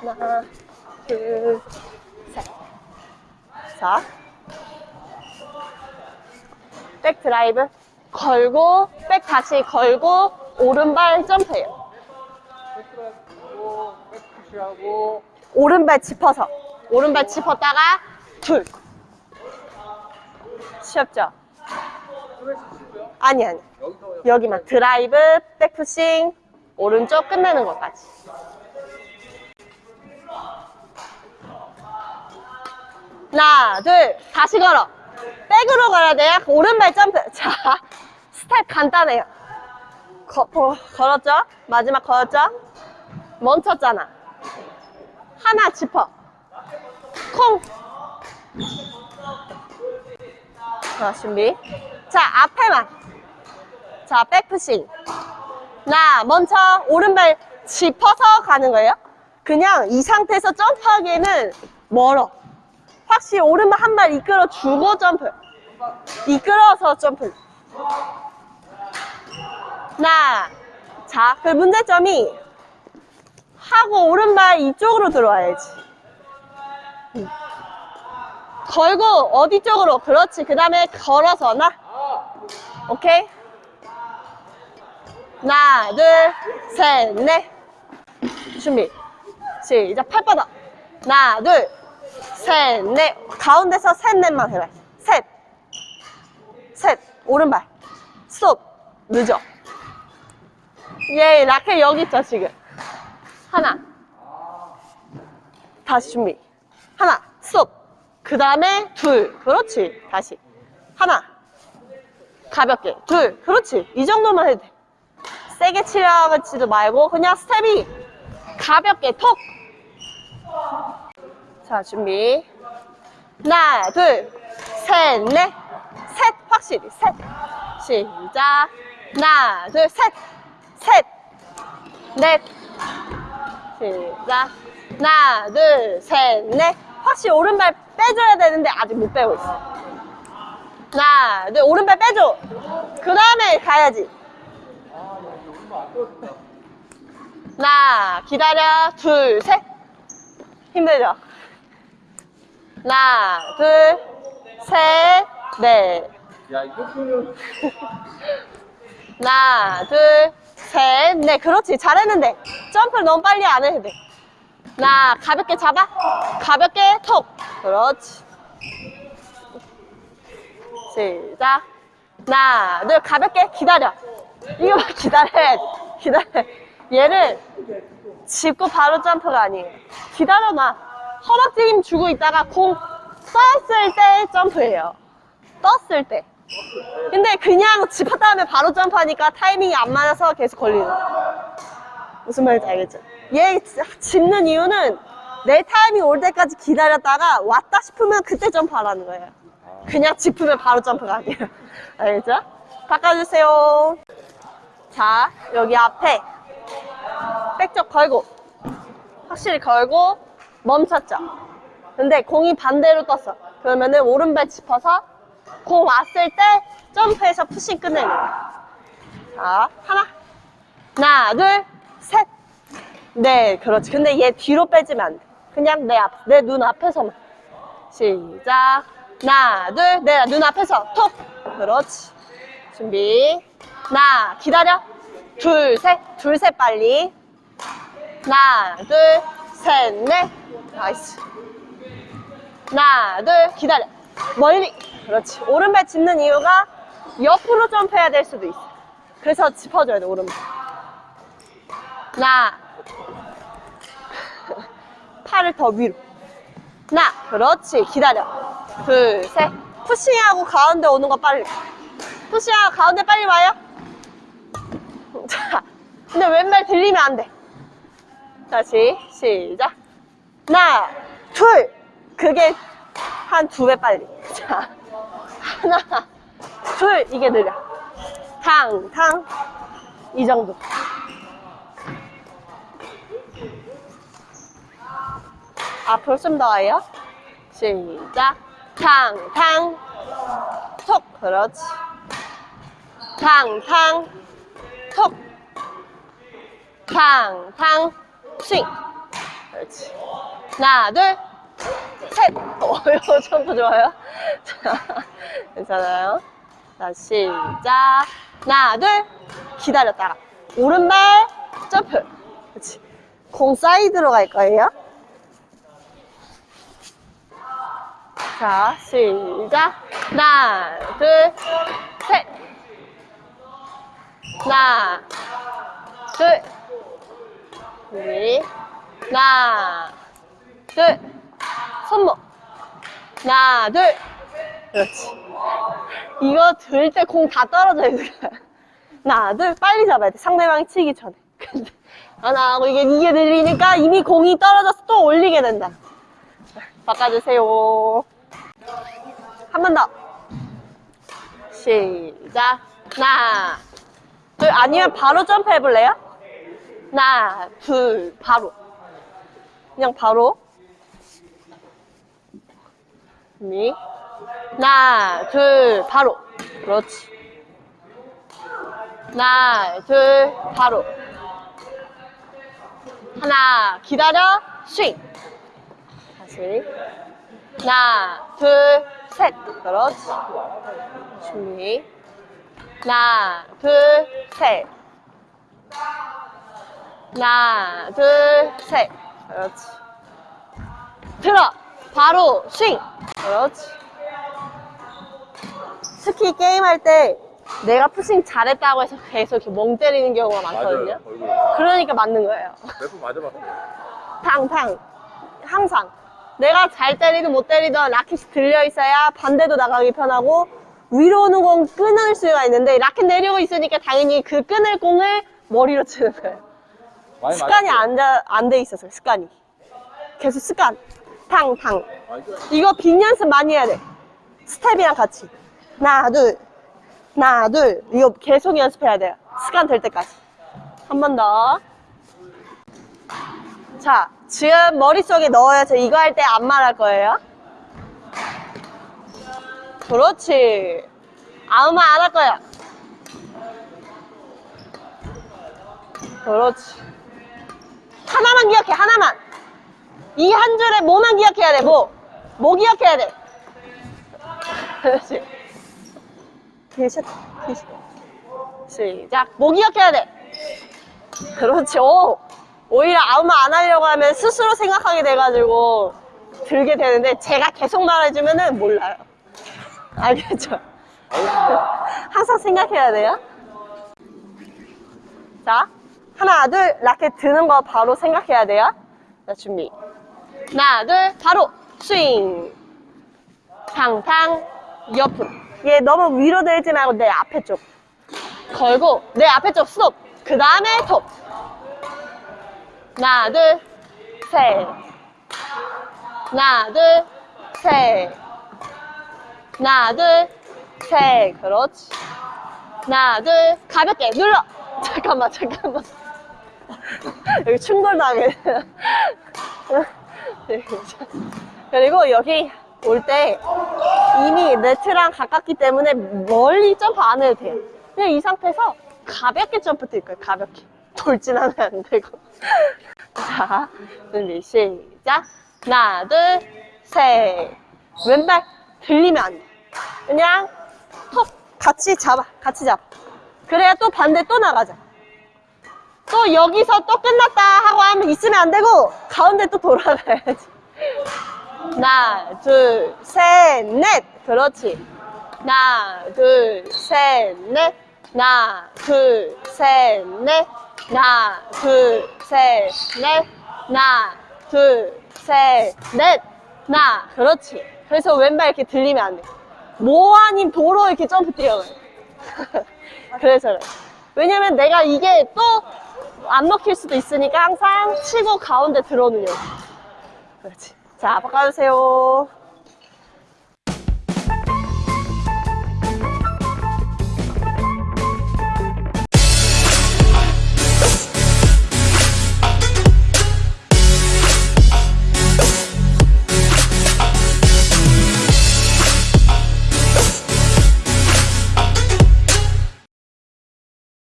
하나, 둘, 셋. 자. 백 드라이브. 걸고, 백 다시 걸고, 오른발 점프해요. 백 push하고 오른발 짚어서. 오른발 짚었다가, 둘. 쉬었죠? 아니, 아니. 여기만. 드라이브, 백 pushing, 오른쪽 끝내는 것까지. 하나, 둘, 다시 걸어. 백으로 걸어야 돼요. 오른발 점프. 자, 스텝 간단해요. 거, 어, 걸었죠? 마지막 걸었죠? 멈췄잖아. 하나 짚어. 콩. 자, 준비. 자, 앞에만. 자, 백푸싱. 나 멈춰. 오른발 짚어서 가는 거예요. 그냥 이 상태에서 점프하기에는 멀어. 확실히 오른발 한 발 이끌어 주고 점프. 이끌어서 점프. 나. 자, 그 문제점이 하고 오른발 이쪽으로 들어와야지. 음. 걸고 어디 쪽으로? 그렇지. 그 다음에 걸어서 나. 오케이? 하나, 둘, 셋, 넷. 준비. 시작. 팔 뻗어. 하나, 둘, 셋, 넷. 가운데서 셋, 넷만 해봐. 셋. 셋. 오른발. 스톱. 늦어. 예, 라켓 여기 있죠, 지금. 하나. 다시 준비. 하나. 스톱. 그 다음에 둘. 그렇지. 다시. 하나. 가볍게. 둘. 그렇지. 이 정도만 해도 돼. 세게 치려지도 말고 그냥 스텝이 가볍게 톡. 자, 준비. 하나, 둘, 셋, 넷. 셋. 확실히. 셋. 시작. 하나, 둘, 셋. 셋. 넷. 시작. 하나, 둘, 셋, 넷. 확실히 오른발 빼줘야 되는데 아직 못 빼고 있어. 하나, 둘, 오른발 빼줘. 그 다음에 가야지. 하나, 기다려. 둘, 셋. 힘들죠? 하나, 둘, 셋, 넷. 야 하나, 둘, 셋, 넷. 그렇지. 잘했는데. 점프를 너무 빨리 안 해도 돼. 하나, 가볍게 잡아. 가볍게 톡. 그렇지. 시작. 하나, 둘, 가볍게 기다려. 이거 봐, 기다려. 기다려. 얘를 짚고 바로 점프가 아니에요. 기다려놔. 허벅지 힘 주고 있다가 공 떴을 때 점프해요. 떴을 때. 근데 그냥 짚었 다음에 바로 점프하니까 타이밍이 안 맞아서 계속 걸리는. 무슨 말인지 알겠죠? 얘 짚는 이유는 내 타이밍 올 때까지 기다렸다가 왔다 싶으면 그때 점프하라는 거예요. 그냥 짚으면 바로 점프가 아니에요. 알겠죠? 바꿔주세요. 자, 여기 앞에 백적 걸고 확실히 걸고 멈췄죠? 근데 공이 반대로 떴어. 그러면은 오른발 짚어서 공 왔을 때 점프해서 푸싱 끝내는 거야. 자, 하나, 하나, 둘, 셋. 네, 그렇지. 근데 얘 뒤로 빼지면 안 돼. 그냥 내 앞, 내 눈 앞에서만. 시작. 하나, 둘, 내 눈 앞에서 톡. 그렇지. 준비. 하나, 기다려. 둘, 셋. 둘, 셋 빨리. 하나, 둘, 셋, 넷. nice. 하나, 둘, 기다려. 멀리. 그렇지. 오른발 짚는 이유가 옆으로 점프해야 될 수도 있어. 그래서 짚어줘야 돼, 오른발. 하나. 팔을 더 위로. 하나. 그렇지. 기다려. 둘, 셋. 푸싱하고 가운데 오는 거 빨리. 푸싱하고 가운데 빨리 와요. 자. 근데 왼발 들리면 안 돼. 다시. 시작. 하나. 둘. 그게 한 두 배 빨리. 자. 하나, 둘, 이게 느려. 탕, 탕. 이 정도. 앞으로 좀더 와요. 시작. 탕, 탕. 톡. 그렇지. 탕, 탕. 톡. 탕, 탕. 스윙. 그렇지. 하나, 둘, 셋. 어, 이거 점프 좋아요. 자, 괜찮아요. 자, 시작. 하나, 둘. 기다렸다가. 오른발, 점프. 그렇지. 공 사이드로 갈 거예요. 자, 시작. 하나, 둘, 셋. 하나, 둘, 우리. 하나, 둘. 손목. 하나, 둘. 그렇지. 이거 들 때 공 다 떨어져 거야. 하나, 둘. 빨리 잡아야 돼. 상대방이 치기 전에. 근데 하나 하고 이게, 이게 늘리니까 이미 공이 떨어져서 또 올리게 된다. 자, 바꿔주세요. 한 번 더. 시작. 하나, 둘. 아니면 바로 점프 해볼래요? 하나, 둘, 바로. 그냥 바로. 준비. 하나, 둘, 바로. 그렇지. 하나, 둘, 바로. 하나, 기다려, 스윙. 다시. 하나, 둘, 셋. 그렇지. 준비. 하나, 둘, 셋. 하나, 둘, 셋. 그렇지. 들어. 바로 스윙. 그렇지. 특히 게임할 때 내가 푸싱 잘했다고 해서 계속 이렇게 멍 때리는 경우가 많거든요. 얼굴. 그러니까 맞는 거예요. 몇 번 맞아봤어요. 탕탕. 항상. 내가 잘 때리든 못 때리든 라켓이 들려 있어야 반대도 나가기 편하고 위로 오는 공 끊을 수가 있는데 라켓 내리고 있으니까 당연히 그 끊을 공을 머리로 치는 거예요. 습관이 맞았어요. 안돼 있어서 습관이. 계속 습관. 탕탕. 많이 들어요. 이거 빈 연습 많이 해야 돼. 스텝이랑 같이. 하나, 둘. 하나, 둘. 이거 계속 연습해야 돼요. 습관 될 때까지. 한 번 더. 자, 지금 머릿속에 넣어요. 저 이거 할 때 안 말할 거예요. 그렇지. 아무 말 안 할 거야. 그렇지. 하나만 기억해, 하나만. 이 한 줄에 뭐만 기억해야 돼, 뭐. 뭐 기억해야 돼. 그렇지. 시작. 뭐 기억해야 돼. 그렇지. 오. 오히려 아무 말 안 하려고 하면 스스로 생각하게 돼가지고 들게 되는데 제가 계속 말해주면은 몰라요. 알겠죠? 항상 생각해야 돼요. 자, 하나, 둘, 라켓 드는 거 바로 생각해야 돼요. 자, 준비. 하나, 둘, 바로 스윙. 탕탕, 옆으로. 얘 너무 위로 들지 말고 내 앞에 쪽. 걸고, 내 앞에 쪽 스톱. 그 다음에 톱. 하나, 둘, 셋. 하나, 둘, 셋. 하나, 둘, 셋. 그렇지. 하나, 둘, 가볍게 눌러. 잠깐만, 잠깐만. 여기 충돌당해. 그리고 여기 올 때 이미 네트랑 가깝기 때문에 멀리 점프 안 해도 돼요. 그냥 이 상태에서 가볍게 점프 뛸 거예요. 가볍게. 돌진하면 안 되고. 자, 준비 시작. 하나, 둘, 셋. 왼발 들리면 안 돼. 그냥 톡 같이 잡아. 같이 잡아. 그래야 또 반대 또 나가자. 또 여기서 또 끝났다 하고 하면 있으면 안 되고 가운데 또 돌아가야지. 하나, 둘, 셋, 넷. 그렇지. 하나, 둘, 셋, 넷. 하나, 둘, 셋, 넷. 하나, 둘, 셋, 넷. 하나, 둘, 셋, 넷. 하나, 그렇지. 그래서 왼발 이렇게 들리면 안 돼. 뭐 아닌 도로 이렇게 점프 뛰어가요. 그래서 그래. 왜냐면 내가 이게 또 안 먹힐 수도 있으니까 항상 치고 가운데 들어오는 요 그렇지. 자, 바꿔주세요.